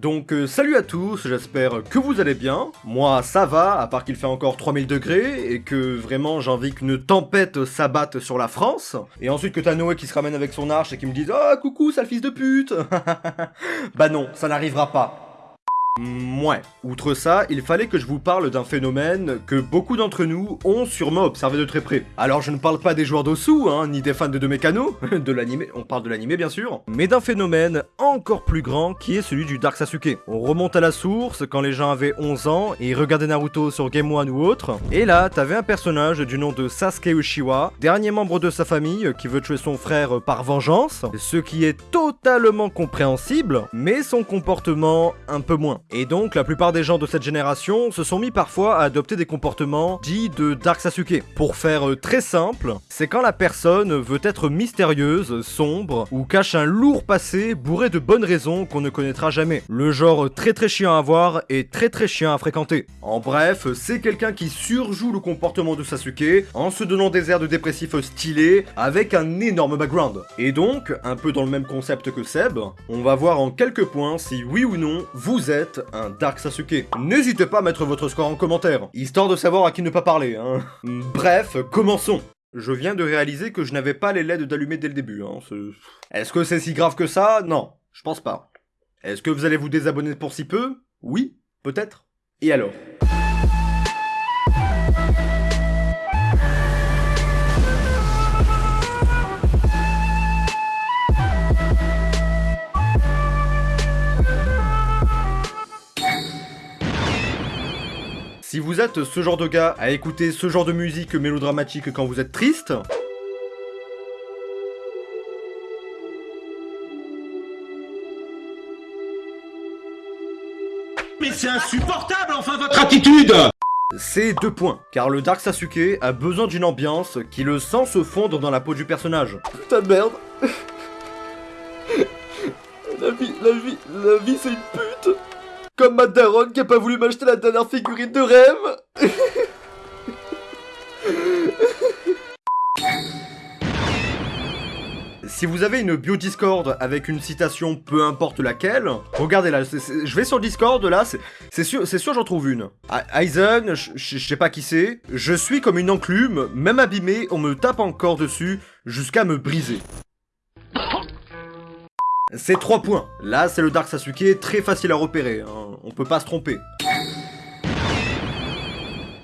Donc euh, salut à tous, j'espère que vous allez bien. Moi ça va, à part qu'il fait encore 3000 degrés et que vraiment j'ai envie qu'une tempête s'abatte sur la France. Et ensuite que t'as Noé qui se ramène avec son arche et qui me dise « Oh coucou sale fils de pute !» Bah non, ça n'arrivera pas. Mouais. Outre ça, il fallait que je vous parle d'un phénomène que beaucoup d'entre nous ont sûrement observé de très près. Alors je ne parle pas des joueurs d'Osu, hein, ni des fans de Mécano, de l'anime, on parle de l'anime bien sûr, mais d'un phénomène encore plus grand qui est celui du Dark Sasuke. On remonte à la source quand les gens avaient 11 ans et regardaient Naruto sur Game One ou autre, et là t'avais un personnage du nom de Sasuke Uchiwa, dernier membre de sa famille qui veut tuer son frère par vengeance, ce qui est totalement compréhensible, mais son comportement un peu moins. Et donc, la plupart des gens de cette génération se sont mis parfois à adopter des comportements dits de Dark Sasuke. Pour faire euh, très simple, c'est quand la personne veut être mystérieuse, sombre, ou cache un lourd passé bourré de bonnes raisons qu'on ne connaîtra jamais. Le genre très très chiant à voir et très très chiant à fréquenter. En bref, c'est quelqu'un qui surjoue le comportement de Sasuke en se donnant des airs de dépressif stylés avec un énorme background. Et donc, un peu dans le même concept que Seb, on va voir en quelques points si oui ou non vous êtes un Dark Sasuke. N'hésitez pas à mettre votre score en commentaire, histoire de savoir à qui ne pas parler, hein. Bref, commençons je viens de réaliser que je n'avais pas les LED d'allumer dès le début. Hein. Est-ce que c'est si grave que ça? Non, je pense pas. Est-ce que vous allez vous désabonner pour si peu? Oui, peut-être. Et alors? Vous êtes ce genre de gars à écouter ce genre de musique mélodramatique quand vous êtes triste, Mais c'est insupportable enfin votre attitude c'est deux points, car le Dark Sasuke a besoin d'une ambiance qui le sent se fondre dans la peau du personnage. Putain de merde La vie, la vie, la vie c'est une pute comme ma daronne qui a pas voulu m'acheter la dernière figurine de rêve Si vous avez une bio Discord avec une citation peu importe laquelle, regardez là, je vais sur Discord là, c'est sûr, sûr j'en trouve une. Aizen, je sais pas qui c'est, je suis comme une enclume, même abîmé, on me tape encore dessus jusqu'à me briser. C'est 3 points. Là, c'est le Dark Sasuke, très facile à repérer, hein. on peut pas se tromper.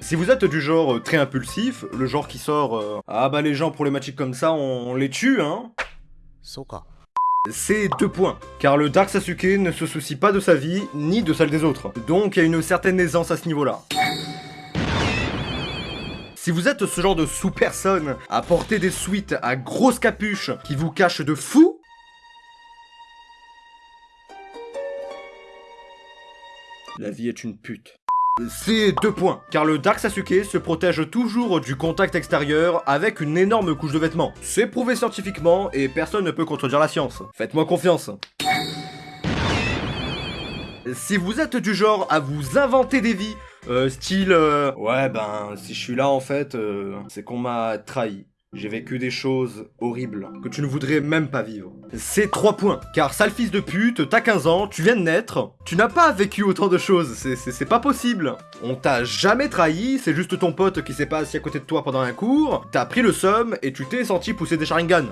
Si vous êtes du genre euh, très impulsif, le genre qui sort euh, Ah bah les gens problématiques comme ça, on, les tue, hein c'est 2 points, car le Dark Sasuke ne se soucie pas de sa vie, ni de celle des autres. Donc il y a une certaine aisance à ce niveau-là. Si vous êtes ce genre de sous-personne à porter des suites à grosses capuches qui vous cachent de fou, La vie est une pute. C'est deux points, car le Dark Sasuke se protège toujours du contact extérieur avec une énorme couche de vêtements. C'est prouvé scientifiquement et personne ne peut contredire la science. Faites-moi confiance. Si vous êtes du genre à vous inventer des vies, euh, style euh, Ouais ben, si je suis là en fait, euh, c'est qu'on m'a trahi. J'ai vécu des choses horribles que tu ne voudrais même pas vivre. C'est 3 points, car sale fils de pute, t'as 15 ans, tu viens de naître, tu n'as pas vécu autant de choses, c'est pas possible. On t'a jamais trahi, c'est juste ton pote qui s'est pas assis à côté de toi pendant un cours, t'as pris le somme et tu t'es senti pousser des Sharingan.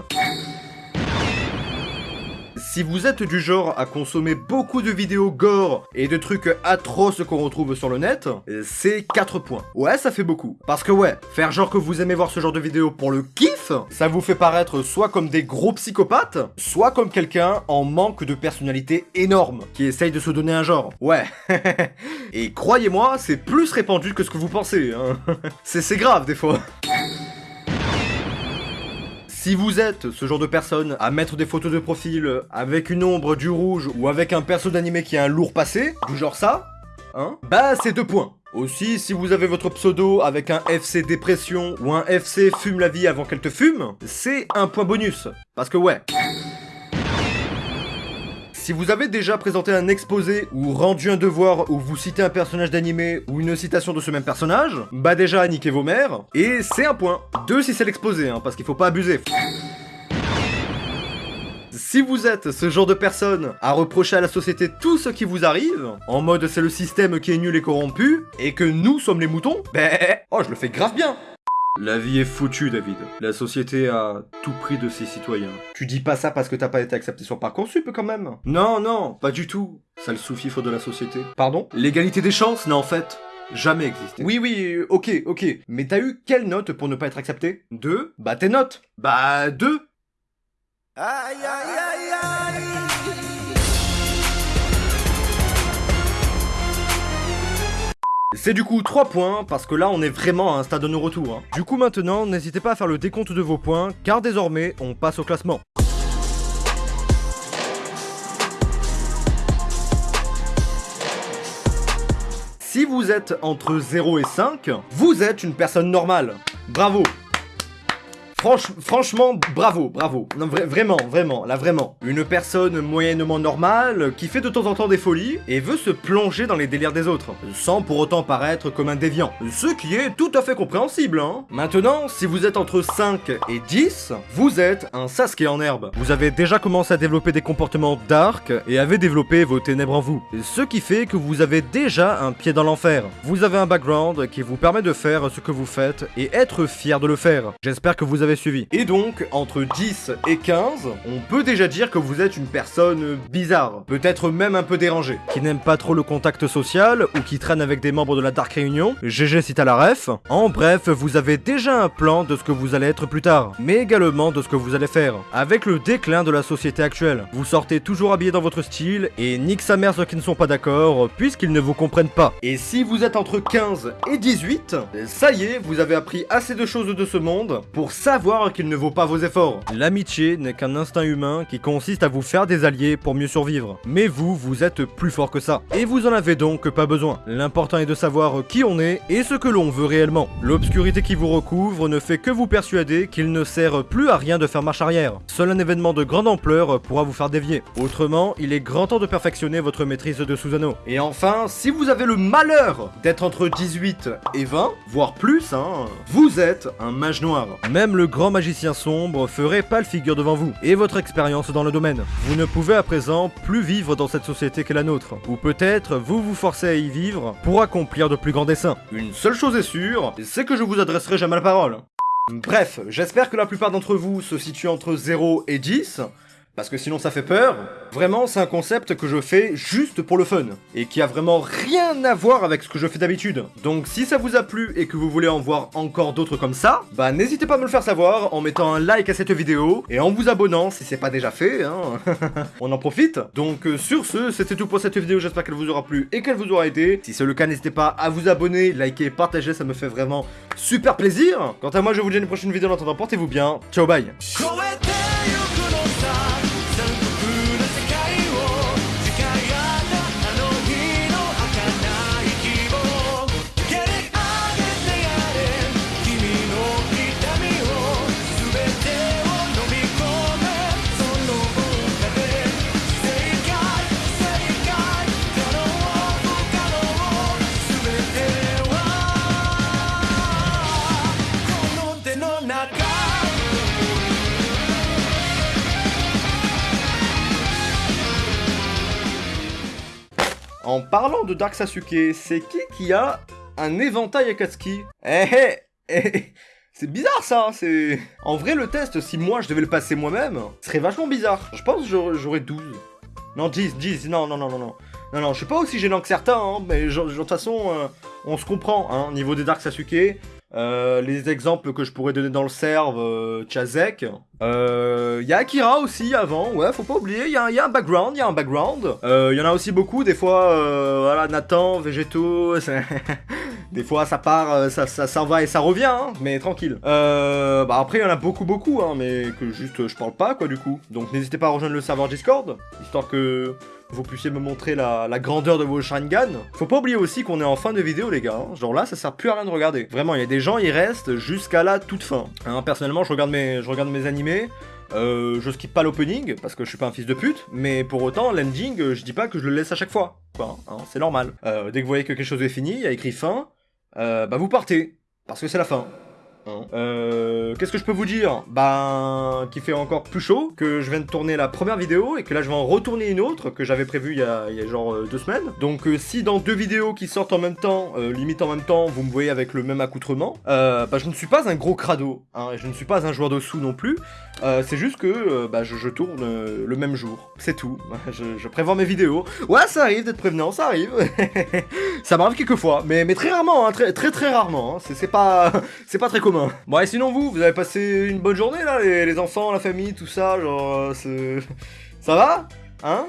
Si vous êtes du genre à consommer beaucoup de vidéos gore et de trucs atroces qu'on retrouve sur le net, c'est 4 points. Ouais, ça fait beaucoup. Parce que ouais, faire genre que vous aimez voir ce genre de vidéos pour le kiff, ça vous fait paraître soit comme des gros psychopathes, soit comme quelqu'un en manque de personnalité énorme, qui essaye de se donner un genre. Ouais. et croyez-moi, c'est plus répandu que ce que vous pensez. Hein. c'est grave des fois. Si vous êtes ce genre de personne à mettre des photos de profil avec une ombre, du rouge ou avec un perso d'animé qui a un lourd passé, du genre ça, hein, bah c'est deux points. Aussi, si vous avez votre pseudo avec un FC dépression ou un FC fume la vie avant qu'elle te fume, c'est un point bonus. Parce que ouais, si vous avez déjà présenté un exposé ou rendu un devoir où vous citez un personnage d'animé ou une citation de ce même personnage, bah déjà niquez vos mères, et c'est un point. Deux si c'est l'exposé, hein, parce qu'il faut pas abuser. Si vous êtes ce genre de personne à reprocher à la société tout ce qui vous arrive, en mode c'est le système qui est nul et corrompu, et que nous sommes les moutons, ben, oh, je le fais grave bien. La vie est foutue, David. La société a tout pris de ses citoyens. Tu dis pas ça parce que t'as pas été accepté sur Parcoursup quand même Non, non, pas du tout. Ça le sous-fifre de la société. Pardon? L'égalité des chances n'a en fait jamais existé. Oui, oui, ok, ok. Mais t'as eu quelle note pour ne pas être accepté? Deux Bah tes notes Bah deux Aïe aïe aïe aïe C'est du coup 3 points, parce que là on est vraiment à un stade de nos retours. Hein. Du coup maintenant, n'hésitez pas à faire le décompte de vos points, car désormais on passe au classement. Si vous êtes entre 0 et 5, vous êtes une personne normale. Bravo franchement, bravo, bravo. Non, vraiment, vraiment, là vraiment. Une personne moyennement normale qui fait de temps en temps des folies et veut se plonger dans les délires des autres, sans pour autant paraître comme un déviant. Ce qui est tout à fait compréhensible, hein. Maintenant, si vous êtes entre 5 et 10, vous êtes un Sasuke en herbe. Vous avez déjà commencé à développer des comportements dark et avez développé vos ténèbres en vous. Ce qui fait que vous avez déjà un pied dans l'enfer. Vous avez un background qui vous permet de faire ce que vous faites et être fier de le faire. J'espère que vous avez suivi. Et donc, entre 10 et 15, on peut déjà dire que vous êtes une personne bizarre, peut-être même un peu dérangée, qui n'aime pas trop le contact social, ou qui traîne avec des membres de la Dark Réunion, GG si t'as la ref. En bref, vous avez déjà un plan de ce que vous allez être plus tard, mais également de ce que vous allez faire. Avec le déclin de la société actuelle, vous sortez toujours habillé dans votre style, et nique sa mère ceux qui ne sont pas d'accord, puisqu'ils ne vous comprennent pas. Et si vous êtes entre 15 et 18, ça y est, vous avez appris assez de choses de ce monde pour savoir qu'il ne vaut pas vos efforts. L'amitié n'est qu'un instinct humain qui consiste à vous faire des alliés pour mieux survivre. Mais vous, vous êtes plus fort que ça. Et vous en avez donc pas besoin. L'important est de savoir qui on est et ce que l'on veut réellement. L'obscurité qui vous recouvre ne fait que vous persuader qu'il ne sert plus à rien de faire marche arrière. Seul un événement de grande ampleur pourra vous faire dévier. Autrement, il est grand temps de perfectionner votre maîtrise de Susano. Et enfin, si vous avez le malheur d'être entre 18 et 20, voire plus, hein, vous êtes un mage noir. Même le grand magicien sombre ferait pâle figure devant vous, et votre expérience dans le domaine. Vous ne pouvez à présent plus vivre dans cette société qu'est la nôtre, ou peut-être vous vous forcez à y vivre pour accomplir de plus grands desseins. Une seule chose est sûre, c'est que je vous adresserai jamais la parole. Bref, j'espère que la plupart d'entre vous se situent entre 0 et 10, parce que sinon ça fait peur. Vraiment, c'est un concept que je fais juste pour le fun, et qui a vraiment rien à voir avec ce que je fais d'habitude. Donc si ça vous a plu et que vous voulez en voir encore d'autres comme ça, bah n'hésitez pas à me le faire savoir en mettant un like à cette vidéo, et en vous abonnant si c'est pas déjà fait, hein. On en profite. Donc euh, sur ce, c'était tout pour cette vidéo, j'espère qu'elle vous aura plu et qu'elle vous aura aidé. Si c'est le cas, n'hésitez pas à vous abonner, liker, partager, ça me fait vraiment super plaisir. Quant à moi, je vous dis à une prochaine vidéo, en attendant, portez-vous bien. Ciao, bye En parlant de Dark Sasuke, c'est qui qui a un éventail Akatsuki Eh eh eh c'est bizarre ça, c'est... En vrai le test, si moi je devais le passer moi-même, serait vachement bizarre. Je pense que j'aurais 12. Non, 10, 10, non, non, non, non, non. Non, non, je suis pas aussi gênant que certains, hein, mais de toute façon, euh, on se comprend, hein, niveau des Dark Sasuke. Euh, les exemples que je pourrais donner dans le serve, euh, Chazek. Il euh, y a Akira aussi avant, ouais, faut pas oublier, il y, a un background, il y a un background. Euh, y en a aussi beaucoup, des fois, voilà, Nathan, Végétaux, des fois ça part, ça, ça, va et ça revient, hein, mais tranquille. bah après, il y en a beaucoup, beaucoup, hein, mais que juste je parle pas, quoi, du coup. Donc n'hésitez pas à rejoindre le serveur Discord, histoire que vous puissiez me montrer la, grandeur de vos Sharingan. Faut pas oublier aussi qu'on est en fin de vidéo, les gars. Hein. Genre là, ça sert plus à rien de regarder. Vraiment, il y a des gens, ils restent jusqu'à la toute fin. Hein, personnellement, je regarde mes, animés. Euh, je skip pas l'opening parce que je suis pas un fils de pute, mais pour autant l'ending, euh, je dis pas que je le laisse à chaque fois. Hein, c'est normal. Euh, dès que vous voyez que quelque chose est fini, il y a écrit fin, bah vous partez parce que c'est la fin. Hein. Euh, Qu'est-ce que je peux vous dire? Ben, qu'il fait encore plus chaud, que je viens de tourner la première vidéo et que là je vais en retourner une autre que j'avais prévue il y a, genre euh, deux semaines. Donc euh, si dans deux vidéos qui sortent en même temps, euh, limite en même temps, vous me voyez avec le même accoutrement, bah je ne suis pas un gros crado, hein, je ne suis pas un joueur de sous non plus. C'est juste que bah, je, tourne le même jour, c'est tout. Je, je prévois mes vidéos. Ouais, ça arrive d'être prévenant, ça arrive. ça m'arrive quelques fois, mais, mais très rarement, hein, très très très rarement. C'est pas pas très commun. Bon, et sinon vous, vous avez passé une bonne journée là, les, enfants, la famille, tout ça, genre, euh, ça va, hein?